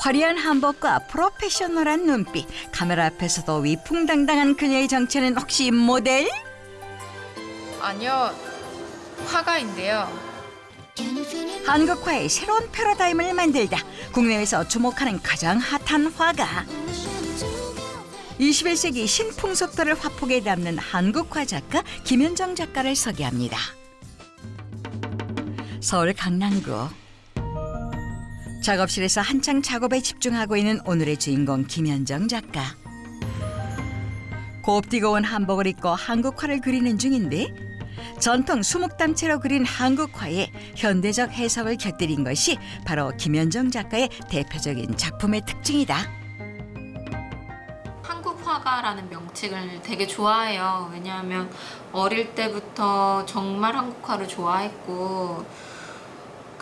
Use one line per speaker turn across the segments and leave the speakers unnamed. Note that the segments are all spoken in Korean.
화려한 한복과 프로페셔널한 눈빛, 카메라 앞에서도 위풍당당한 그녀의 정체는 혹시 모델?
아니요, 화가인데요.
한국화의 새로운 패러다임을 만들다 국내에서 주목하는 가장 핫한 화가 21세기 신풍 속도를 화폭에 담는 한국화 작가 김현정 작가를 소개합니다. 서울 강남구 작업실에서 한창 작업에 집중하고 있는 오늘의 주인공 김현정 작가. 곱디고 온 한복을 입고 한국화를 그리는 중인데 전통 수묵담채로 그린 한국화에 현대적 해석을 곁들인 것이 바로 김현정 작가의 대표적인 작품의 특징이다.
한국 화가라는 명칭을 되게 좋아해요. 왜냐하면 어릴 때부터 정말 한국화를 좋아했고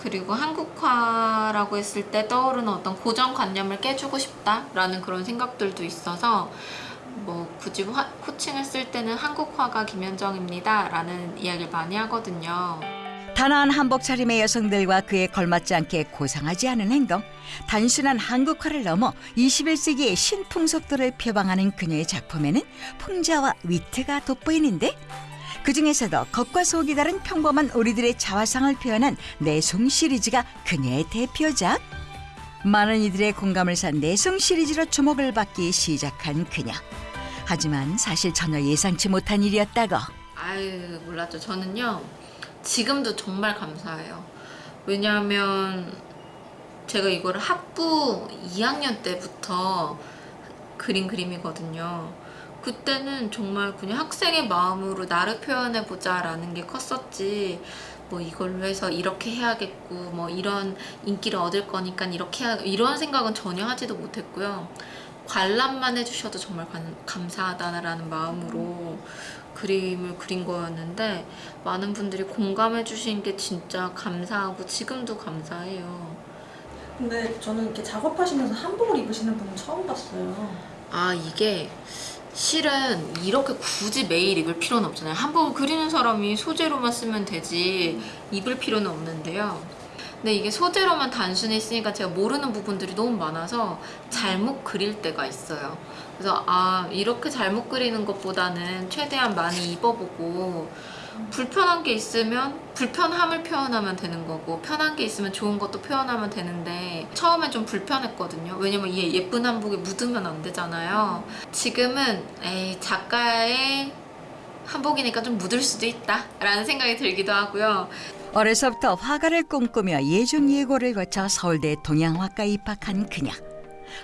그리고 한국화라고 했을 때 떠오르는 어떤 고정관념을 깨주고 싶다라는 그런 생각들도 있어서 뭐 굳이 화, 호칭을 쓸 때는 한국화가 김현정입니다 라는 이야기를 많이 하거든요.
단아한 한복 차림의 여성들과 그에 걸맞지 않게 고상하지 않은 행동, 단순한 한국화를 넘어 21세기의 신풍 속도를 표방하는 그녀의 작품에는 풍자와 위트가 돋보이는데 그 중에서도 겉과 속이 다른 평범한 우리들의 자화상을 표현한 내송 시리즈가 그녀의 대표작. 많은 이들의 공감을 산 내송 시리즈로 주목을 받기 시작한 그녀. 하지만 사실 전혀 예상치 못한 일이었다고.
아유 몰랐죠. 저는요 지금도 정말 감사해요. 왜냐하면 제가 이거를 학부 2학년 때부터 그린 그림이거든요. 그때는 정말 그냥 학생의 마음으로 나를 표현해보자 라는 게 컸었지 뭐 이걸로 해서 이렇게 해야겠고 뭐 이런 인기를 얻을 거니까 이렇게 해야 이런 생각은 전혀 하지도 못했고요. 관람만 해주셔도 정말 감, 감사하다라는 마음으로 그림을 그린 거였는데 많은 분들이 공감해 주신 게 진짜 감사하고 지금도 감사해요.
근데 저는 이렇게 작업하시면서 한복을 입으시는 분은 처음 봤어요.
아 이게 실은 이렇게 굳이 매일 입을 필요는 없잖아요. 한복을 그리는 사람이 소재로만 쓰면 되지 입을 필요는 없는데요. 근데 이게 소재로만 단순히 쓰니까 제가 모르는 부분들이 너무 많아서 잘못 그릴 때가 있어요. 그래서 아 이렇게 잘못 그리는 것보다는 최대한 많이 입어보고 불편한 게 있으면 불편함을 표현하면 되는 거고 편한 게 있으면 좋은 것도 표현하면 되는데 처음엔 좀 불편했거든요. 왜냐면 이게 예쁜 한복에 묻으면 안 되잖아요. 지금은 에이 작가의 한복이니까 좀 묻을 수도 있다. 라는 생각이 들기도 하고요.
어려서부터 화가를 꿈꾸며 예중 예고를 거쳐 서울대 동양학과 입학한 그녀.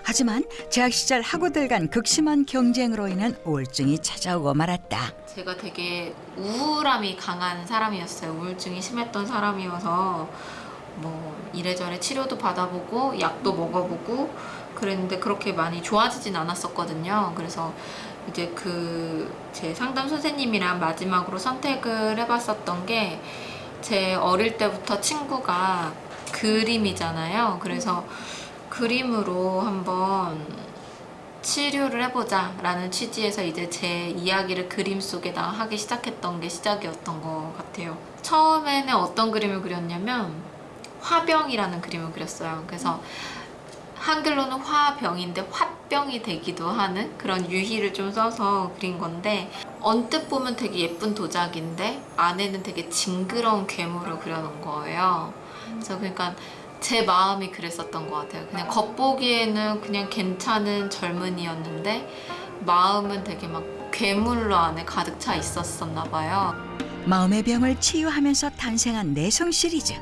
하지만 재학 시절 학우들 간 극심한 경쟁으로 인한 우울증이 찾아오고 말았다.
제가 되게 우울함이 강한 사람이었어요. 우울증이 심했던 사람이어서 뭐 이래저래 치료도 받아보고 약도 먹어보고 그랬는데 그렇게 많이 좋아지진 않았었거든요. 그래서 이제 그 제 상담 선생님이랑 마지막으로 선택을 해봤었던 게 제 어릴 때부터 친구가 그림이잖아요. 그래서 그림으로 한번 치료를 해보자 라는 취지에서 이제 제 이야기를 그림 속에다 하기 시작했던 게 시작이었던 것 같아요. 처음에는 어떤 그림을 그렸냐면 화병이라는 그림을 그렸어요. 그래서 한글로는 화병인데 화병이 되기도 하는 그런 유희를 좀 써서 그린 건데 언뜻 보면 되게 예쁜 도자기인데 안에는 되게 징그러운 괴물을 그려놓은 거예요. 그래서 그러니까 제 마음이 그랬었던 것 같아요. 그냥 겉보기에는 그냥 괜찮은 젊은이였는데 마음은 되게 막 괴물로 안에 가득 차 있었었나 봐요.
마음의 병을 치유하면서 탄생한 내성 시리즈.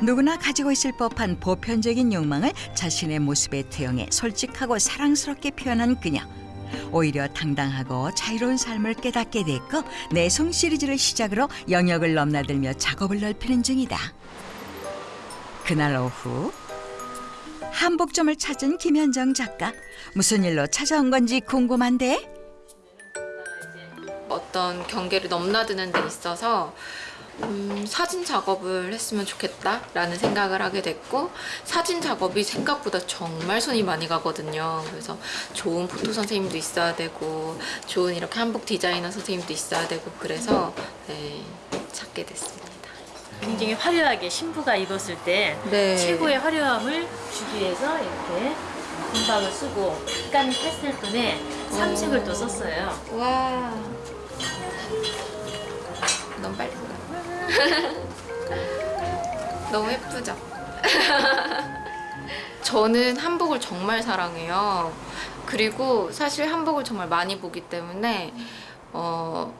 누구나 가지고 있을 법한 보편적인 욕망을 자신의 모습에 투영해 솔직하고 사랑스럽게 표현한 그녀. 오히려 당당하고 자유로운 삶을 깨닫게 됐고 내성 시리즈를 시작으로 영역을 넘나들며 작업을 넓히는 중이다. 그날 오후 한복점을 찾은 김현정 작가 무슨 일로 찾아온 건지 궁금한데
어떤 경계를 넘나드는 데 있어서 음, 사진 작업을 했으면 좋겠다라는 생각을 하게 됐고 사진 작업이 생각보다 정말 손이 많이 가거든요. 그래서 좋은 포토 선생님도 있어야 되고 좋은 이렇게 한복 디자이너 선생님도 있어야 되고 그래서 네, 찾게 됐습니다.
굉장히 화려하게 신부가 입었을 때
네.
최고의 화려함을 주기 위해서 이렇게 금박을 쓰고 약간 파스텔 톤에 삼색을 또 썼어요.
와. 너무 빨리. 너무 예쁘죠? 저는 한복을 정말 사랑해요. 그리고 사실 한복을 정말 많이 보기 때문에 어,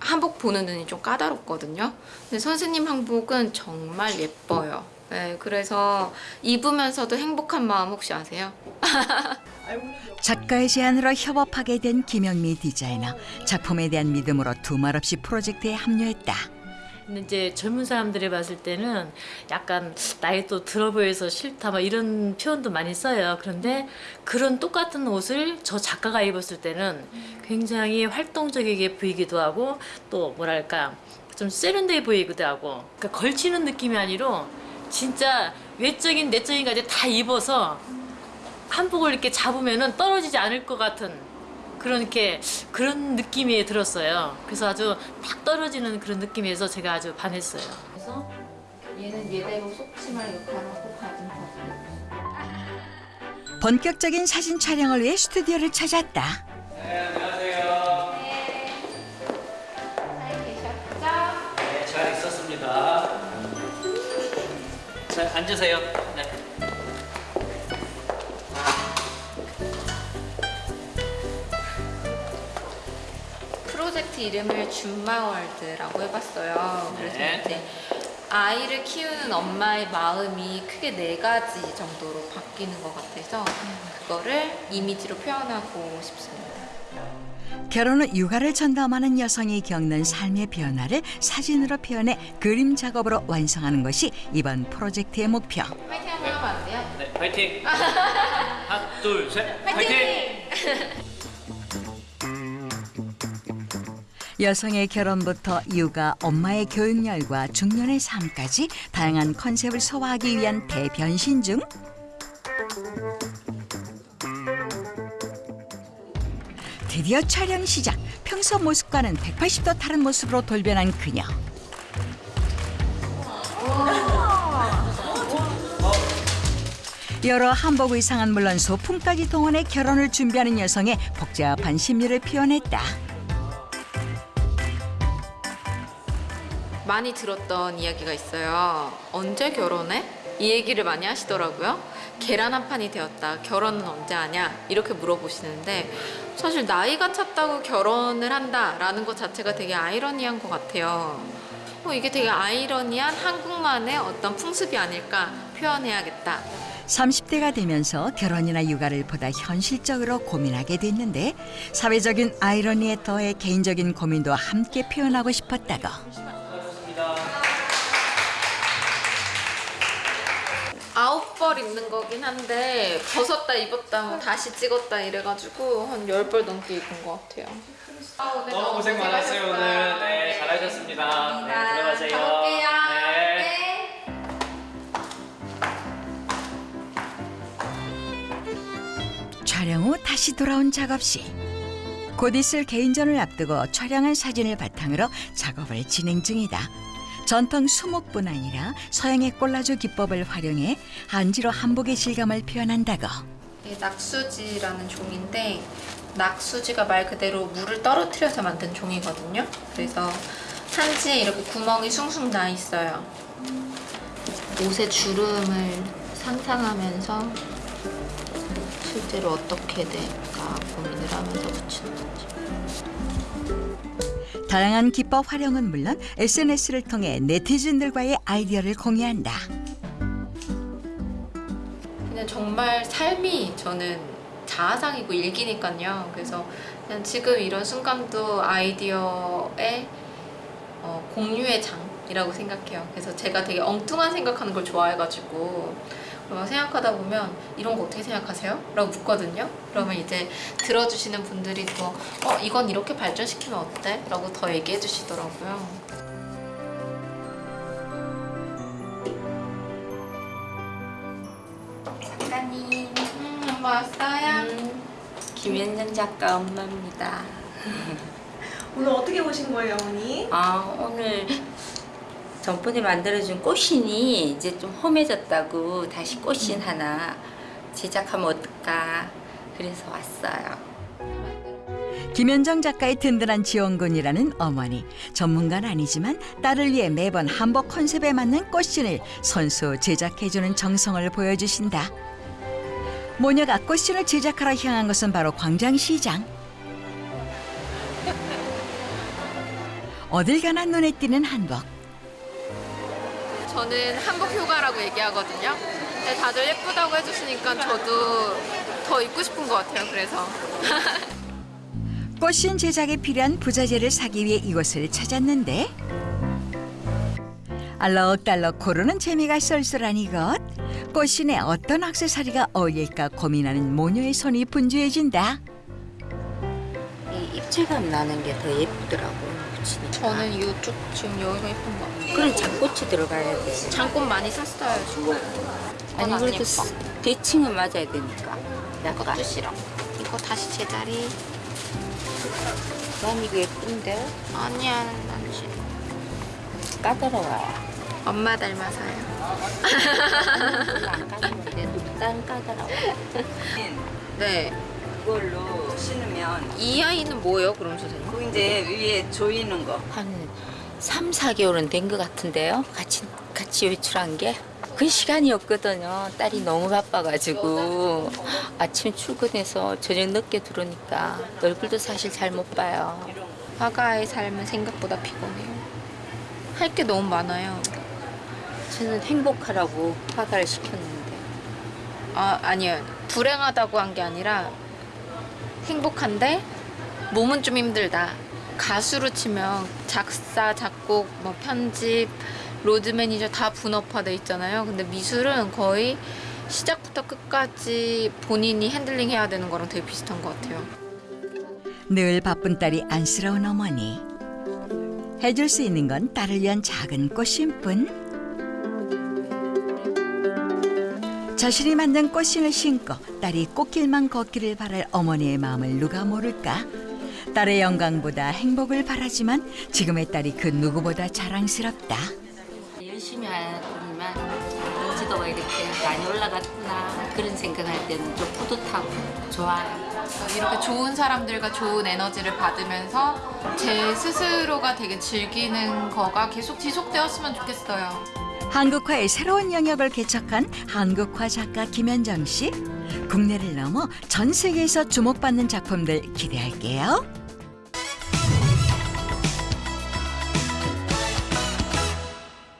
한복 보는 눈이 좀 까다롭거든요. 근데 선생님 한복은 정말 예뻐요. 네, 그래서 입으면서도 행복한 마음 혹시 아세요?
작가의 제안으로 협업하게 된 김영미 디자이너 작품에 대한 믿음으로 두말 없이 프로젝트에 합류했다.
근데 이제 젊은 사람들이 봤을 때는 약간 나이 또 들어 보여서 싫다 막 이런 표현도 많이 써요. 그런데 그런 똑같은 옷을 저 작가가 입었을 때는 굉장히 활동적이게 보이기도 하고 또 뭐랄까 좀 세련돼 보이기도 하고 그러니까 걸치는 느낌이 아니라 진짜 외적인 내적인 까지 다 입어서 한복을 이렇게 잡으면은 떨어지지 않을 것 같은 그런 이렇게 그런 느낌이 들었어요. 그래서 아주 딱 떨어지는 그런 느낌에서 제가 아주 반했어요.
그래서 얘는 얘대로 속치마 역할하고 가진 거.
본격적인 사진 촬영을 위해 스튜디오를 찾았다.
잘 계셨죠?
네, 잘 있었습니다. 자, 앉으세요. 네.
이름을 줌마월드라고 해봤어요. 그래서
네.
이제 아이를 키우는 엄마의 마음이 크게 네 가지 정도로 바뀌는 것 같아서 그거를 이미지로 표현하고 싶습니다.
결혼 후 육아를 전담하는 여성이 겪는 삶의 변화를 사진으로 표현해 그림 작업으로 완성하는 것이 이번 프로젝트의 목표.
화이팅 한번 하면 안 돼요?
네, 파이팅. 하나, 둘, 셋. 파이팅.
여성의 결혼부터 육아, 엄마의 교육열과 중년의 삶까지 다양한 컨셉을 소화하기 위한 대변신 중 드디어 촬영 시작. 평소 모습과는 180도 다른 모습으로 돌변한 그녀. 여러 한복 의상은 물론 소품까지 동원해 결혼을 준비하는 여성의 복잡한 심리를 표현했다.
많이 들었던 이야기가 있어요. 언제 결혼해? 이 얘기를 많이 하시더라고요. 계란 한 판이 되었다. 결혼은 언제 하냐? 이렇게 물어보시는데 사실 나이가 찼다고 결혼을 한다 라는 것 자체가 되게 아이러니한 것 같아요. 어, 이게 되게 아이러니한 한국만의 어떤 풍습이 아닐까 표현해야겠다.
30대가 되면서 결혼이나 육아를 보다 현실적으로 고민하게 됐는데 사회적인 아이러니에 더해 개인적인 고민도 함께 표현하고 싶었다고.
아홉 벌 입는 거긴 한데 벗었다 입었다 뭐 다시 찍었다 이래가지고 한열벌 넘게 입은 것 같아요.
너무 고생 많았어요 오늘. 네, 잘하셨습니다. 네, 들어가세요.
가볼게요.
네.
네.
촬영 후 다시 돌아온 작업실. 곧 있을 개인전을 앞두고 촬영한 사진을 바탕으로 작업을 진행 중이다. 전통 수목뿐 아니라 서양의 꼴라주 기법을 활용해 한지로 한복의 질감을 표현한다고.
이게 낙수지라는 종인데 낙수지가 말 그대로 물을 떨어뜨려서 만든 종이거든요. 그래서 한지에 이렇게 구멍이 숭숭 나 있어요. 옷의 주름을 상상하면서 실제로 어떻게 될까 고민을 하면서 붙이는 거죠.
다양한 기법 활용은 물론 SNS를 통해 네티즌들과의 아이디어를 공유한다.
그냥 정말 삶이 저는 자아상이고 일기니까요. 그래서 그냥 지금 이런 순간도 아이디어의 어, 공유의 장이라고 생각해요. 그래서 제가 되게 엉뚱한 생각하는 걸 좋아해가지고 막 생각하다 보면 이런 거 어떻게 생각하세요? 라고 묻거든요. 그러면 이제 들어주시는 분들이 또 어, 이건 이렇게 발전시키면 어때? 라고 더 얘기해 주시더라고요. 작가님, 음, 엄마 왔어요?
김현정 작가 엄마입니다.
오늘 어떻게 보신 거예요, 어머니?
아 오늘 전번에 만들어준 꽃신이 이제 좀 험해졌다고 다시 꽃신 하나 제작하면 어떨까 그래서 왔어요.
김현정 작가의 든든한 지원군이라는 어머니. 전문가는 아니지만 딸을 위해 매번 한복 컨셉에 맞는 꽃신을 손수 제작해주는 정성을 보여주신다. 모녀가 꽃신을 제작하러 향한 것은 바로 광장시장. 어딜 가나 눈에 띄는 한복.
저는 한복 효과라고 얘기하거든요. 근데 다들 예쁘다고 해주시니까 저도 더 입고 싶은 것 같아요. 그래서.
꽃신 제작에 필요한 부자재를 사기 위해 이곳을 찾았는데 알록달록 고르는 재미가 쏠쏠한 이것 꽃신에 어떤 액세서리가 어울릴까 고민하는 모녀의 손이 분주해진다
이 입체감 나는 게 더 예쁘더라고요. 붙이니까.
저는 이쪽 지금 여기가 예쁜 것 같아요.
그런 장꽃이 들어가야 돼.
장꽃 많이 샀어요. 지금.
아니 그래도 스- 대칭은 맞아야 되니까. 약간
이것도 싫어. 이거 다시 제자리.
난 이거 예쁜데
아니야, 난 싫어.
까다로워요.
엄마 닮아서요.
안 까다로운데 딴 까다로워.
네.
그걸로 신으면
이 아이는 뭐예요, 그럼 선생님?
그 이제 위에 조이는 거
한 3, 4개월은 된 것 같은데요. 같이 같이 외출한 게. 그 시간이 없거든요. 딸이 너무 바빠가지고 아침 출근해서 저녁 늦게 들어오니까 얼굴도 사실 잘 못 봐요.
화가의 삶은 생각보다 피곤해요. 할 게 너무 많아요.
저는 행복하라고 화가를 시켰는데
아, 아니요. 불행하다고 한 게 아니라 행복한데 몸은 좀 힘들다. 가수로 치면 작사, 작곡, 뭐 편집, 로드 매니저 다 분업화돼 있잖아요. 근데 미술은 거의 시작부터 끝까지 본인이 핸들링 해야 되는 거랑 되게 비슷한 것 같아요.
늘 바쁜 딸이 안쓰러운 어머니 해줄 수 있는 건 딸을 위한 작은 꽃심뿐 자신이 만든 꽃신을 신고 딸이 꽃길만 걷기를 바랄 어머니의 마음을 누가 모를까 딸의 영광보다 행복을 바라지만 지금의 딸이 그 누구보다 자랑스럽다
열심히 하지만 인지도가 이렇게 많이 올라갔구나 그런 생각할 때는 좀 뿌듯하고 좋아요.
이렇게 좋은 사람들과 좋은 에너지를 받으면서 제 스스로가 되게 즐기는 거가 계속 지속되었으면 좋겠어요.
한국화의 새로운 영역을 개척한 한국화 작가 김현정 씨 국내를 넘어 전 세계에서 주목받는 작품들 기대할게요.